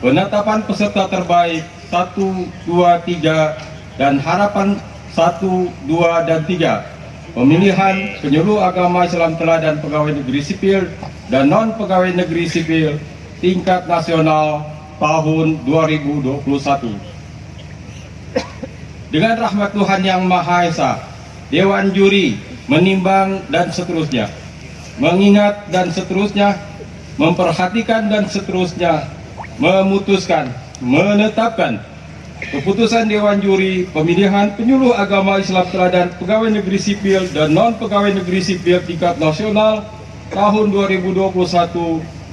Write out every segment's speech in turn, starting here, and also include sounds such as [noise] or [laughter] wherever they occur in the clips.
penetapan peserta terbaik 1, 2, 3 dan harapan 1, 2, dan 3 pemilihan penyuluh agama Islam teladan pegawai negeri sipil dan non pegawai negeri sipil tingkat nasional tahun 2021 dengan rahmat Tuhan Yang Maha Esa Dewan Juri menimbang dan seterusnya. Mengingat dan seterusnya memperhatikan dan seterusnya memutuskan menetapkan keputusan Dewan Juri pemilihan penyuluh agama Islam teladan pegawai negeri sipil dan non pegawai negeri sipil tingkat nasional tahun 2021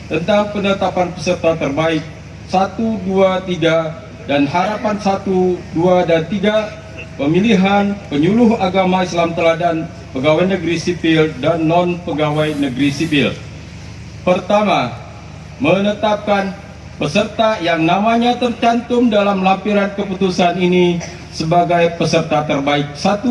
tentang penetapan peserta terbaik 1, 2, 3 dan harapan 1, 2, dan 3 pemilihan penyuluh agama Islam teladan pegawai negeri sipil dan non pegawai negeri sipil. Pertama, menetapkan peserta yang namanya tercantum dalam lampiran keputusan ini sebagai peserta terbaik 1,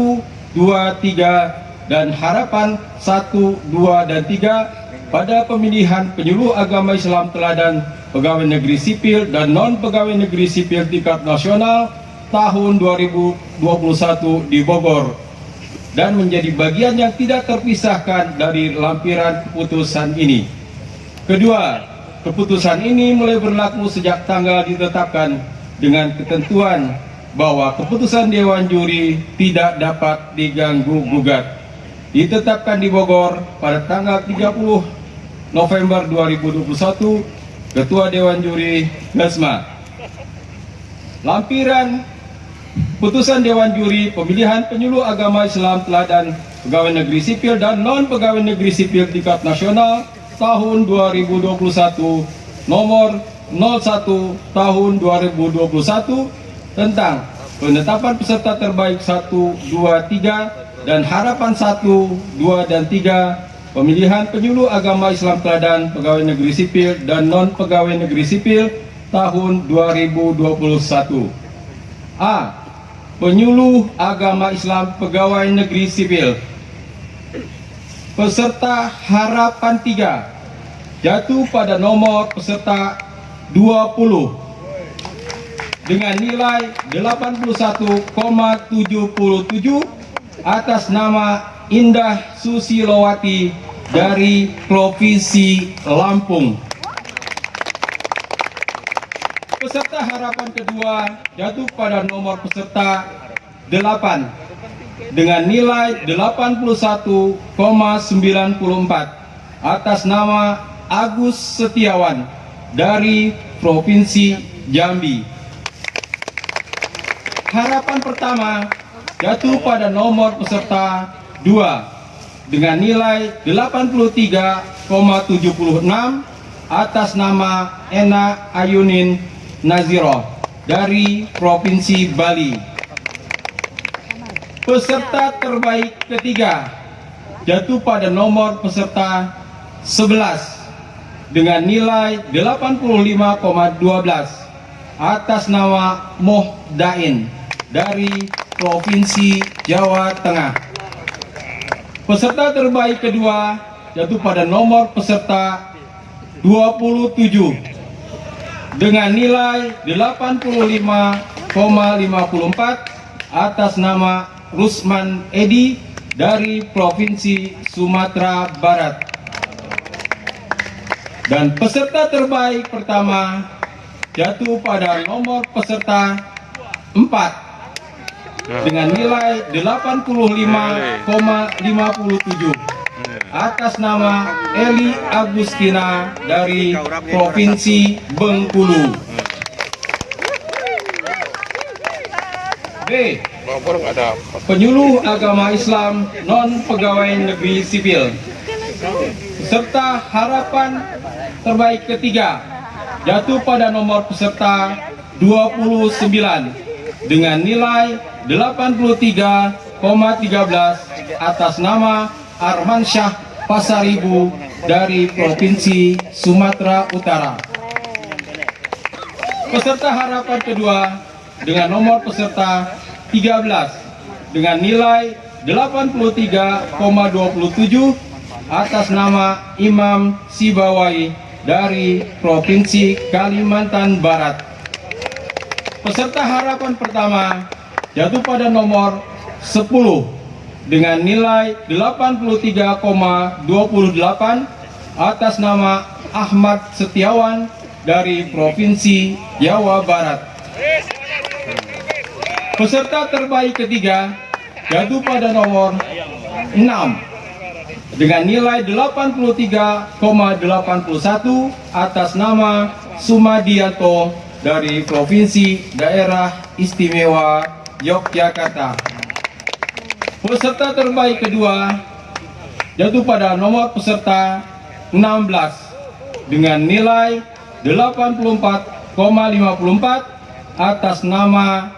2, 3 dan harapan 1, 2 dan 3 pada pemilihan penyuluh agama Islam teladan pegawai negeri sipil dan non pegawai negeri sipil tingkat nasional tahun 2021 di Bogor dan menjadi bagian yang tidak terpisahkan dari lampiran keputusan ini. Kedua, keputusan ini mulai berlaku sejak tanggal ditetapkan dengan ketentuan bahwa keputusan Dewan Juri tidak dapat diganggu gugat. Ditetapkan di Bogor pada tanggal 30 November 2021, Ketua Dewan Juri Gasma. Lampiran putusan Dewan Juri pemilihan penyuluh agama Islam teladan pegawai negeri sipil dan non pegawai negeri sipil tingkat nasional tahun 2021 nomor 01 tahun 2021 tentang penetapan peserta terbaik 1, 2, 3 dan harapan 1, 2, dan 3 pemilihan penyuluh agama Islam teladan pegawai negeri sipil dan non pegawai negeri sipil tahun 2021 A. Penyuluh agama Islam pegawai negeri sipil peserta harapan 3 jatuh pada nomor peserta 20 dengan nilai 81,77 atas nama Indah Susilowati dari Provinsi Lampung. Peserta harapan kedua jatuh pada nomor peserta 8 dengan nilai 81,94 atas nama Agus Setiawan dari Provinsi Jambi. Harapan pertama jatuh pada nomor peserta 2 dengan nilai 83,76 atas nama Ena Ayunin Naziro dari Provinsi Bali. Peserta terbaik ketiga jatuh pada nomor peserta 11 dengan nilai 85,12 atas nama Moh Dain dari Provinsi Jawa Tengah. Peserta terbaik kedua jatuh pada nomor peserta 27 dengan nilai 85,54 atas nama Rusman Edi dari Provinsi Sumatera Barat. Dan peserta terbaik pertama jatuh pada nomor peserta 4 dengan nilai 85,57 atas nama Eli Agustina dari Provinsi Bengkulu. B penyuluh agama Islam non pegawai negeri sipil serta harapan terbaik ketiga jatuh pada nomor peserta 29 dengan nilai 83,13 atas nama Arman Syah Pasaribu dari Provinsi Sumatera Utara. Peserta harapan kedua dengan nomor peserta 13 dengan nilai 83,27 atas nama Imam Sibawai dari Provinsi Kalimantan Barat. Peserta harapan pertama jatuh pada nomor 10 dengan nilai 83,28 atas nama Ahmad Setiawan dari Provinsi Jawa Barat. Peserta terbaik ketiga jatuh pada nomor 6 dengan nilai 83,81 atas nama Sumadianto dari Provinsi Daerah Istimewa Yogyakarta. Peserta terbaik kedua jatuh pada nomor peserta 16 dengan nilai 84,54 atas nama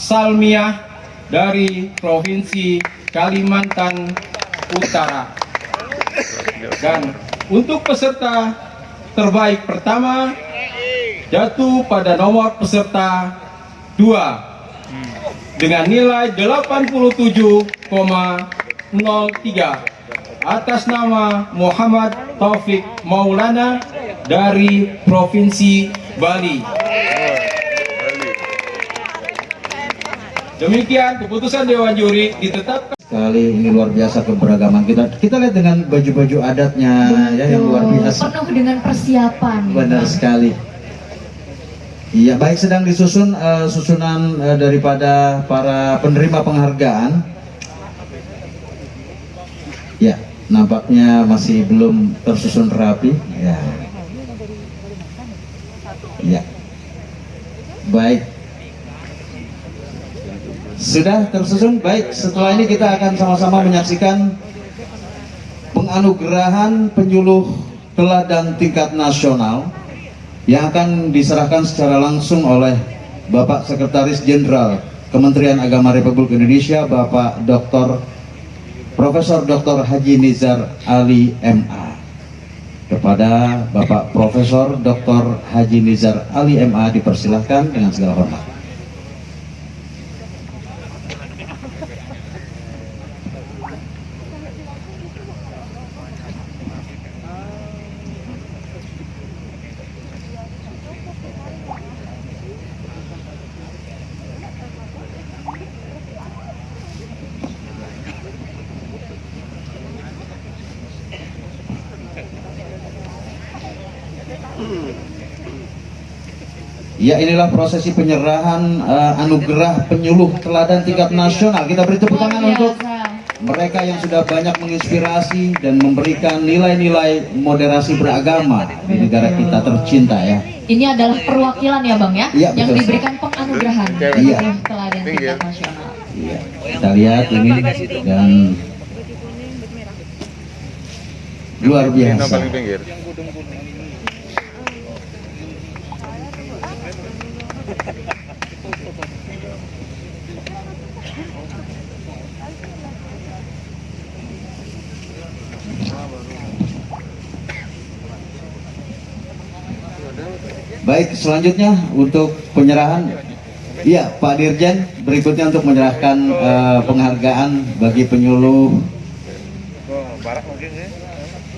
Salmiah dari Provinsi Kalimantan Utara. Dan untuk peserta terbaik pertama jatuh pada nomor peserta 2 dengan nilai 87,03 atas nama Muhammad Taufik Maulana dari Provinsi Bali. Demikian keputusan Dewan Juri ditetapkan. Sekali ini luar biasa keberagaman kita. Kita lihat dengan baju-baju adatnya ya yang luar biasa. Penuh dengan persiapan. Benar sekali. Iya, baik sedang disusun eh, susunan eh, daripada para penerima penghargaan. Ya, nampaknya masih belum tersusun rapi. Ya. Ya. Baik. Sudah tersusun? Baik, setelah ini kita akan sama-sama menyaksikan penganugerahan penyuluh teladan tingkat nasional yang akan diserahkan secara langsung oleh Bapak Sekretaris Jenderal Kementerian Agama Republik Indonesia Bapak Dr. Profesor Dr. Haji Nizar Ali MA kepada Bapak Profesor Dr. Haji Nizar Ali MA dipersilahkan dengan segala hormat. Ya inilah prosesi penyerahan eh, anugerah penyuluh teladan tingkat nasional. Kita beri tepuk tangan untuk mereka yang sudah banyak menginspirasi dan memberikan nilai-nilai moderasi beragama di negara kita tercinta ya. Ini adalah perwakilan ya Bang ya, Iya, yang betul. diberikan penganugerahan Iya. penyuluh teladan tingkat nasional. Iya. Kita lihat ini dan luar biasa. Baik, selanjutnya untuk penyerahan Iya, Pak Dirjen, berikutnya untuk menyerahkan eh, penghargaan bagi penyuluh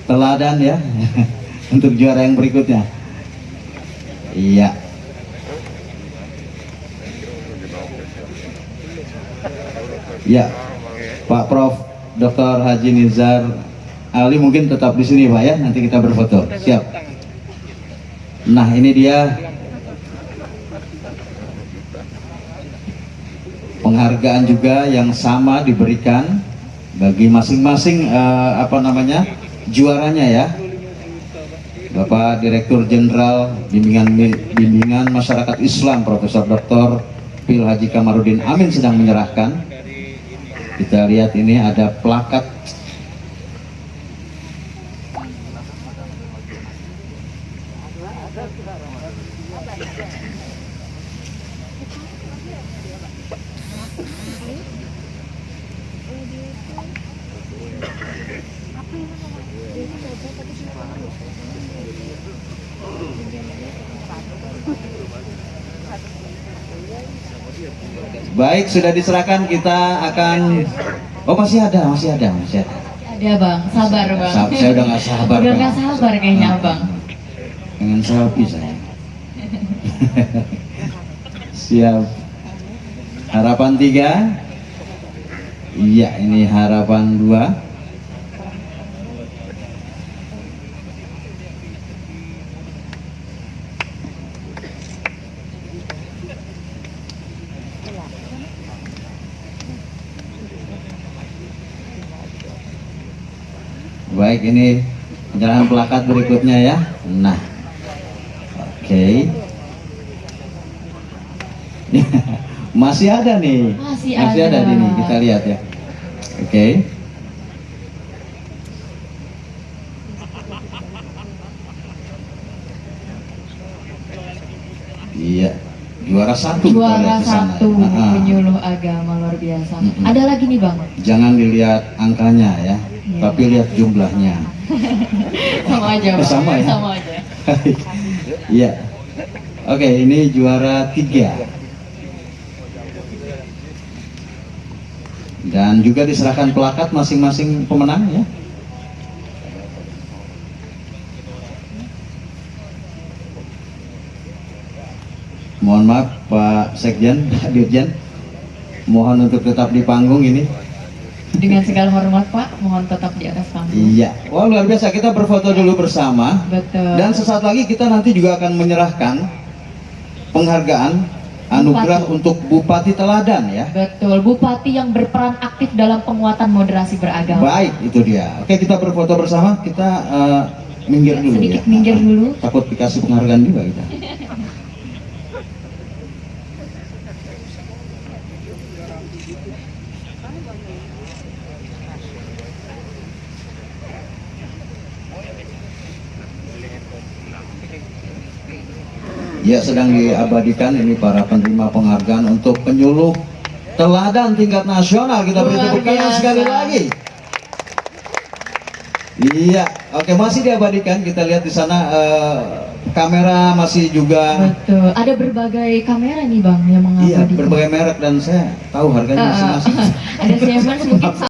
teladan ya [laughs] untuk juara yang berikutnya. Iya. Ya, Pak Prof. Dr. Haji Nizar Ali mungkin tetap di sini Pak ya, nanti kita berfoto. Siap. Nah ini dia penghargaan juga yang sama diberikan bagi masing-masing eh, apa namanya juaranya ya. Bapak Direktur Jenderal Bimbingan Bimbingan Masyarakat Islam Profesor Dr. Pil Haji Kamarudin Amin sedang menyerahkan. Kita lihat ini ada plakat Baik, sudah diserahkan kita akan Oh, masih ada, masih ada, masih ada. Ada Bang, sabar Bang. Sa- saya udah nggak sabar, Udah nggak sabar kayaknya. Bang. Dengan selfie saya. Siap. Harapan tiga. Iya, ini harapan dua. Baik, ini penyerahan plakat berikutnya ya. Nah, oke. [laughs] Masih ada nih. Masih ada. ada. ini. Kita lihat ya. Oke. Iya, juara satu Juara sana. satu Ah, ah. penyuluh agama luar biasa. Mm-mm. Ada lagi nih bang, Jangan dilihat angkanya ya. Tapi lihat jumlahnya. [laughs] sama aja bang. Sama ya? Sama aja. [laughs] Iya. Oke, ini juara tiga. Dan juga diserahkan plakat masing-masing pemenang ya. Mohon maaf Pak Sekjen, Pak [laughs] Dirjen. Mohon untuk tetap di panggung ini. Dengan segala hormat pak, mohon tetap di atas panggung. Iya. Wah luar biasa. Kita berfoto dulu bersama. Betul. Dan sesaat lagi kita nanti juga akan menyerahkan penghargaan anugerah Bupati. untuk Bupati Teladan ya. Betul, Bupati yang berperan aktif dalam penguatan moderasi beragama. Baik, itu dia. Oke, kita berfoto bersama. Kita eh, minggir dulu Sedikit ya. minggir dulu. Takut dikasih penghargaan juga kita. [laughs] Ya sedang diabadikan ini para penerima penghargaan untuk penyuluh teladan tingkat nasional. Kita beri tepuk tangan sekali lagi. Iya, oke masih diabadikan. Kita lihat di sana eh, kamera masih juga. Betul. Ada berbagai kamera nih bang yang Iya, mengabadikan. berbagai merek dan saya tahu harganya masing-masing. [laughs] ada Siemens mungkin [laughs]